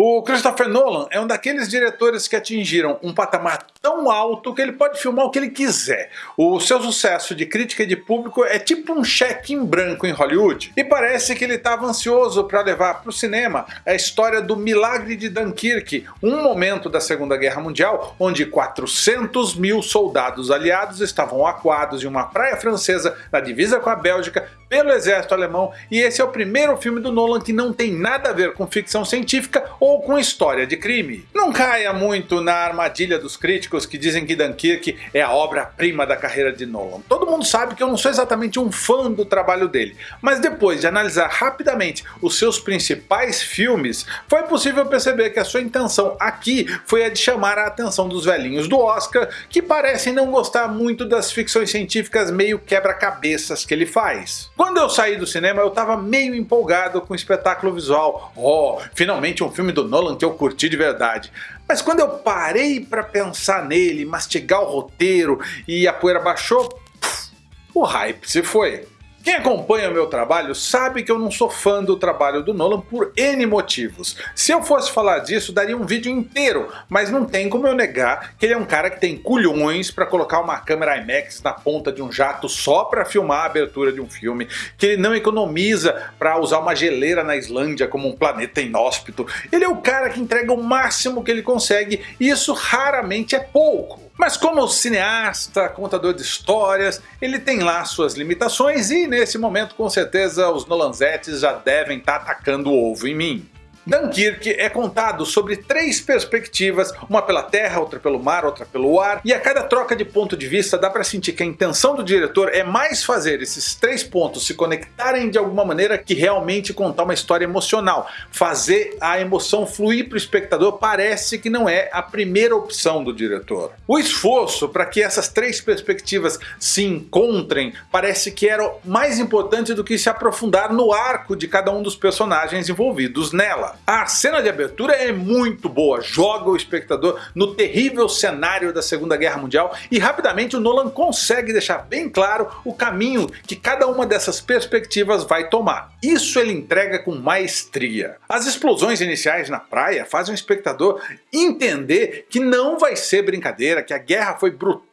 O Christopher Nolan é um daqueles diretores que atingiram um patamar tão alto que ele pode filmar o que ele quiser. O seu sucesso de crítica e de público é tipo um cheque em branco em Hollywood. E parece que ele estava ansioso para levar para o cinema a história do milagre de Dunkirk, um momento da Segunda Guerra Mundial onde 400 mil soldados aliados estavam acuados em uma praia francesa na divisa com a Bélgica pelo exército alemão e esse é o primeiro filme do Nolan que não tem nada a ver com ficção científica ou com história de crime. Não caia muito na armadilha dos críticos que dizem que Dunkirk é a obra-prima da carreira de Nolan. Todo mundo sabe que eu não sou exatamente um fã do trabalho dele, mas depois de analisar rapidamente os seus principais filmes, foi possível perceber que a sua intenção aqui foi a de chamar a atenção dos velhinhos do Oscar que parecem não gostar muito das ficções científicas meio quebra-cabeças que ele faz. Quando eu saí do cinema eu estava meio empolgado com o espetáculo visual. Oh, finalmente um filme do Nolan que eu curti de verdade. Mas quando eu parei para pensar nele, mastigar o roteiro e a poeira baixou, o hype se foi. Quem acompanha o meu trabalho sabe que eu não sou fã do trabalho do Nolan por N motivos. Se eu fosse falar disso daria um vídeo inteiro, mas não tem como eu negar que ele é um cara que tem culhões para colocar uma câmera IMAX na ponta de um jato só para filmar a abertura de um filme, que ele não economiza para usar uma geleira na Islândia como um planeta inóspito. Ele é o cara que entrega o máximo que ele consegue e isso raramente é pouco. Mas como cineasta, contador de histórias, ele tem lá suas limitações e nesse momento com certeza os Nolanzetes já devem estar tá atacando o ovo em mim. Dunkirk é contado sobre três perspectivas, uma pela terra, outra pelo mar, outra pelo ar, e a cada troca de ponto de vista dá para sentir que a intenção do diretor é mais fazer esses três pontos se conectarem de alguma maneira que realmente contar uma história emocional. Fazer a emoção fluir para o espectador parece que não é a primeira opção do diretor. O esforço para que essas três perspectivas se encontrem parece que era mais importante do que se aprofundar no arco de cada um dos personagens envolvidos nela. A cena de abertura é muito boa, joga o espectador no terrível cenário da Segunda Guerra Mundial e rapidamente o Nolan consegue deixar bem claro o caminho que cada uma dessas perspectivas vai tomar. Isso ele entrega com maestria. As explosões iniciais na praia fazem o espectador entender que não vai ser brincadeira, que a guerra foi brutal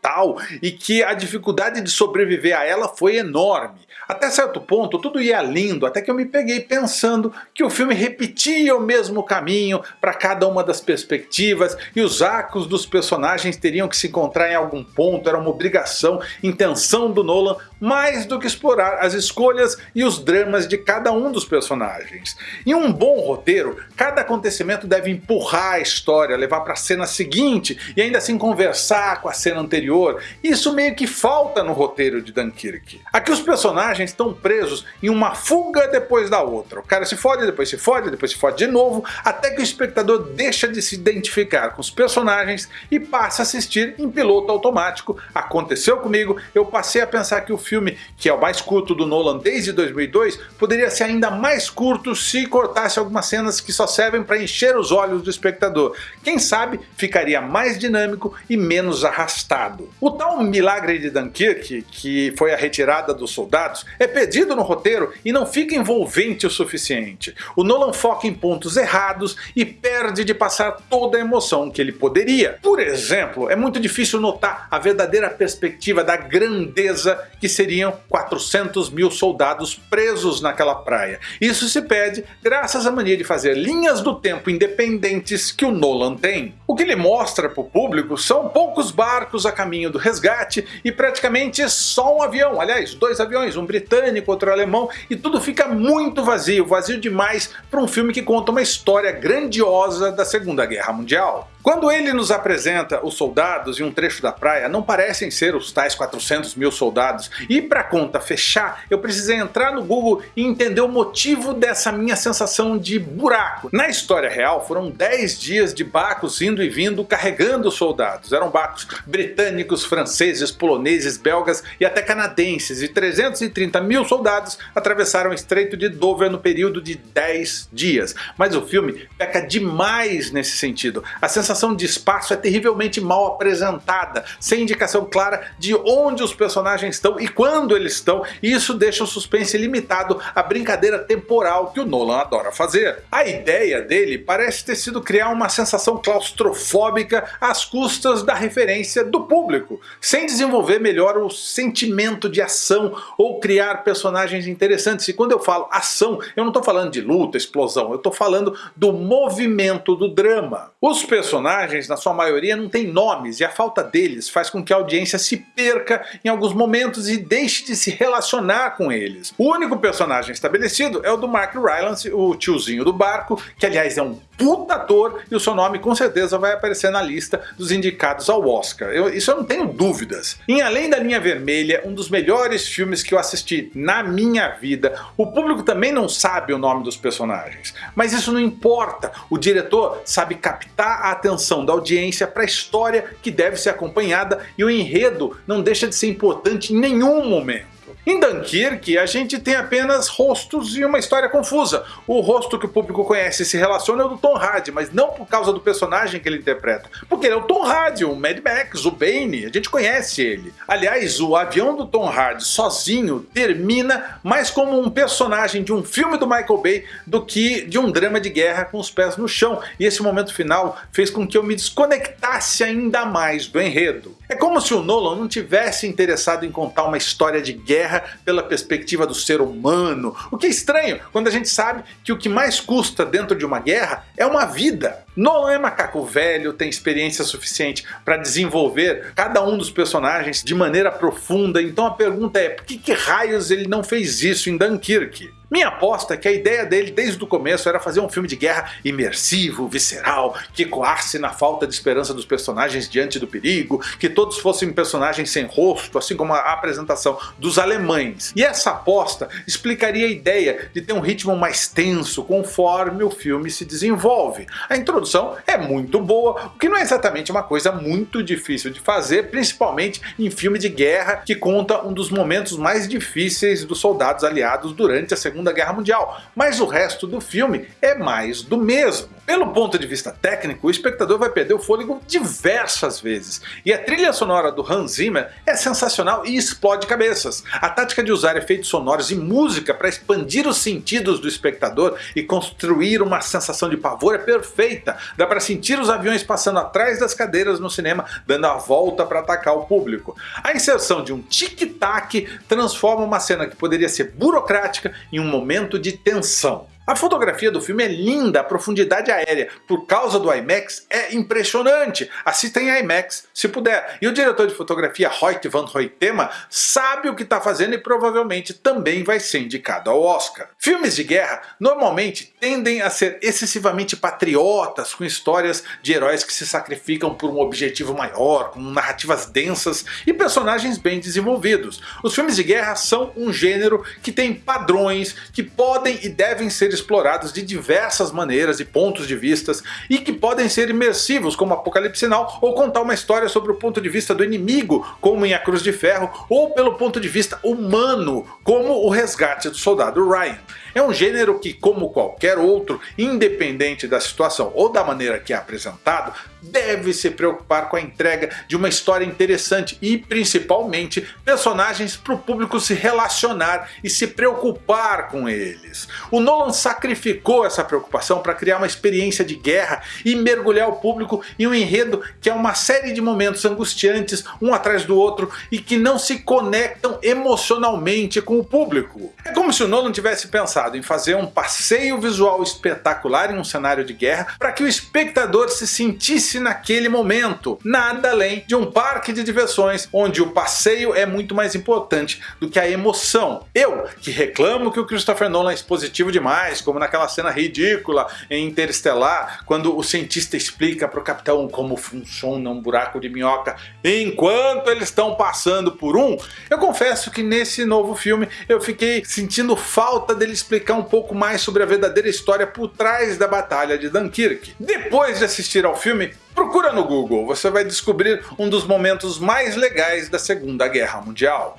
e que a dificuldade de sobreviver a ela foi enorme. Até certo ponto tudo ia lindo, até que eu me peguei pensando que o filme repetia o mesmo caminho para cada uma das perspectivas e os arcos dos personagens teriam que se encontrar em algum ponto, era uma obrigação, intenção do Nolan, mais do que explorar as escolhas e os dramas de cada um dos personagens. Em um bom roteiro, cada acontecimento deve empurrar a história, levar para a cena seguinte e ainda assim conversar com a cena anterior. Isso meio que falta no roteiro de Dunkirk. Aqui os personagens estão presos em uma fuga depois da outra. O cara se fode, depois se fode, depois se fode de novo, até que o espectador deixa de se identificar com os personagens e passa a assistir em piloto automático. Aconteceu comigo, eu passei a pensar que o filme, que é o mais curto do Nolan desde 2002, poderia ser ainda mais curto se cortasse algumas cenas que só servem para encher os olhos do espectador. Quem sabe ficaria mais dinâmico e menos arrastado. O tal milagre de Dunkirk, que foi a retirada dos soldados, é perdido no roteiro e não fica envolvente o suficiente. O Nolan foca em pontos errados e perde de passar toda a emoção que ele poderia. Por exemplo, é muito difícil notar a verdadeira perspectiva da grandeza que seriam 400 mil soldados presos naquela praia. Isso se perde graças à mania de fazer linhas do tempo independentes que o Nolan tem. O que ele mostra para o público são poucos barcos a caminho do resgate e praticamente só um avião, aliás dois aviões, um britânico, outro alemão e tudo fica muito vazio, vazio demais para um filme que conta uma história grandiosa da Segunda Guerra Mundial. Quando ele nos apresenta os soldados em um trecho da praia, não parecem ser os tais 400 mil soldados, e para conta fechar, eu precisei entrar no Google e entender o motivo dessa minha sensação de buraco. Na história real, foram 10 dias de barcos indo e vindo carregando soldados. Eram barcos britânicos, franceses, poloneses, belgas e até canadenses, e 330 mil soldados atravessaram o Estreito de Dover no período de 10 dias. Mas o filme peca demais nesse sentido. A sensação sensação de espaço é terrivelmente mal apresentada, sem indicação clara de onde os personagens estão e quando eles estão, e isso deixa o suspense limitado à brincadeira temporal que o Nolan adora fazer. A ideia dele parece ter sido criar uma sensação claustrofóbica às custas da referência do público, sem desenvolver melhor o sentimento de ação ou criar personagens interessantes. E quando eu falo ação, eu não estou falando de luta, explosão, eu estou falando do movimento do drama. Os personagens, na sua maioria, não têm nomes e a falta deles faz com que a audiência se perca em alguns momentos e deixe de se relacionar com eles. O único personagem estabelecido é o do Mark Rylance, o tiozinho do barco, que aliás é um puta ator e o seu nome com certeza vai aparecer na lista dos indicados ao Oscar. Eu, isso eu não tenho dúvidas. Em Além da Linha Vermelha, um dos melhores filmes que eu assisti na minha vida, o público também não sabe o nome dos personagens. Mas isso não importa, o diretor sabe captar a atenção da audiência para a história que deve ser acompanhada e o enredo não deixa de ser importante em nenhum momento. Em Dunkirk, a gente tem apenas rostos e uma história confusa. O rosto que o público conhece e se relaciona é o do Tom Hardy, mas não por causa do personagem que ele interpreta, porque ele é o Tom Hardy, o Mad Max, o Bane, a gente conhece ele. Aliás, o avião do Tom Hardy sozinho termina mais como um personagem de um filme do Michael Bay do que de um drama de guerra com os pés no chão, e esse momento final fez com que eu me desconectasse ainda mais do enredo. É como se o Nolan não tivesse interessado em contar uma história de guerra pela perspectiva do ser humano, o que é estranho quando a gente sabe que o que mais custa dentro de uma guerra é uma vida. Nolan é macaco velho, tem experiência suficiente para desenvolver cada um dos personagens de maneira profunda, então a pergunta é por que, que raios ele não fez isso em Dunkirk? Minha aposta é que a ideia dele desde o começo era fazer um filme de guerra imersivo, visceral, que ecoasse na falta de esperança dos personagens diante do perigo, que todos fossem personagens sem rosto, assim como a apresentação dos alemães. E essa aposta explicaria a ideia de ter um ritmo mais tenso conforme o filme se desenvolve. A introdução é muito boa, o que não é exatamente uma coisa muito difícil de fazer, principalmente em filme de guerra que conta um dos momentos mais difíceis dos soldados aliados durante a Segunda Guerra Mundial, mas o resto do filme é mais do mesmo. Pelo ponto de vista técnico, o espectador vai perder o fôlego diversas vezes, e a trilha sonora do Hans Zimmer é sensacional e explode cabeças. A tática de usar efeitos sonoros e música para expandir os sentidos do espectador e construir uma sensação de pavor é perfeita. Dá para sentir os aviões passando atrás das cadeiras no cinema, dando a volta para atacar o público. A inserção de um tic-tac transforma uma cena que poderia ser burocrática em um momento de tensão. A fotografia do filme é linda, a profundidade aérea, por causa do IMAX, é impressionante. Assista em IMAX, se puder. E o diretor de fotografia, Hoyt van Hoytema, sabe o que está fazendo e provavelmente também vai ser indicado ao Oscar. Filmes de guerra normalmente tendem a ser excessivamente patriotas, com histórias de heróis que se sacrificam por um objetivo maior, com narrativas densas e personagens bem desenvolvidos. Os filmes de guerra são um gênero que tem padrões que podem e devem ser explorados de diversas maneiras e pontos de vistas e que podem ser imersivos como Apocalipse Sinal ou contar uma história sobre o ponto de vista do inimigo como em A Cruz de Ferro ou pelo ponto de vista humano como o resgate do soldado Ryan. É um gênero que, como qualquer outro, independente da situação ou da maneira que é apresentado, deve se preocupar com a entrega de uma história interessante e, principalmente, personagens para o público se relacionar e se preocupar com eles. O Nolan sacrificou essa preocupação para criar uma experiência de guerra e mergulhar o público em um enredo que é uma série de momentos angustiantes, um atrás do outro, e que não se conectam emocionalmente com o público. É como se o Nolan tivesse pensado em fazer um passeio visual espetacular em um cenário de guerra para que o espectador se sentisse naquele momento, nada além de um parque de diversões onde o passeio é muito mais importante do que a emoção. Eu, que reclamo que o Christopher Nolan é expositivo demais, como naquela cena ridícula em Interestelar, quando o cientista explica para o capitão como funciona um buraco de minhoca enquanto eles estão passando por um, eu confesso que nesse novo filme eu fiquei sentindo falta dele explicar um pouco mais sobre a verdadeira história por trás da Batalha de Dunkirk. Depois de assistir ao filme, procura no Google, você vai descobrir um dos momentos mais legais da Segunda Guerra Mundial.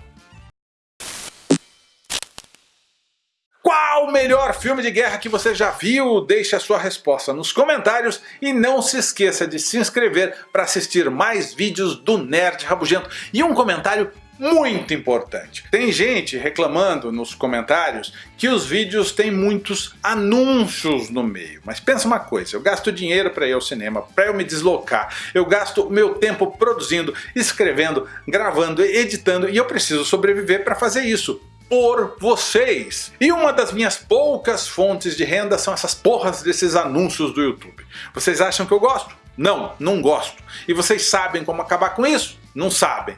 Qual o melhor filme de guerra que você já viu? Deixe a sua resposta nos comentários e não se esqueça de se inscrever para assistir mais vídeos do Nerd Rabugento. E um comentário muito importante. Tem gente reclamando nos comentários que os vídeos têm muitos anúncios no meio. Mas pensa uma coisa, eu gasto dinheiro para ir ao cinema, para eu me deslocar, eu gasto meu tempo produzindo, escrevendo, gravando, editando e eu preciso sobreviver para fazer isso por vocês. E uma das minhas poucas fontes de renda são essas porras desses anúncios do YouTube. Vocês acham que eu gosto? Não, não gosto. E vocês sabem como acabar com isso? Não sabem.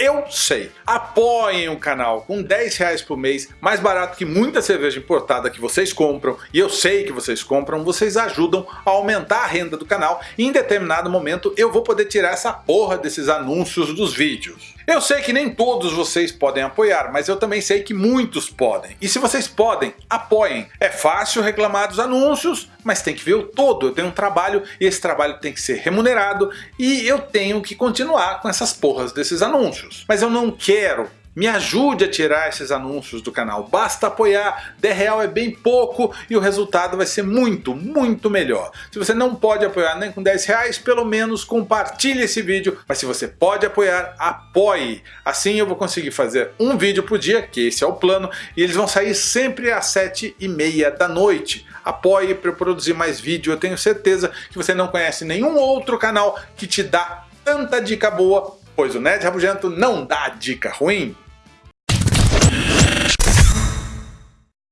Eu sei. Apoiem o canal com 10 reais por mês, mais barato que muita cerveja importada que vocês compram, e eu sei que vocês compram, vocês ajudam a aumentar a renda do canal e em determinado momento eu vou poder tirar essa porra desses anúncios dos vídeos. Eu sei que nem todos vocês podem apoiar, mas eu também sei que muitos podem. E se vocês podem, apoiem. É fácil reclamar dos anúncios, mas tem que ver o todo. Eu tenho um trabalho e esse trabalho tem que ser remunerado e eu tenho que continuar com essas porras desses anúncios. Mas eu não quero me ajude a tirar esses anúncios do canal, basta apoiar, 10 real é bem pouco e o resultado vai ser muito, muito melhor. Se você não pode apoiar nem com 10 reais, pelo menos compartilhe esse vídeo, mas se você pode apoiar, apoie. Assim eu vou conseguir fazer um vídeo por dia, que esse é o plano, e eles vão sair sempre às 7 e meia da noite. Apoie para eu produzir mais vídeo, eu tenho certeza que você não conhece nenhum outro canal que te dá tanta dica boa pois o Nerd Rabugento não dá dica ruim.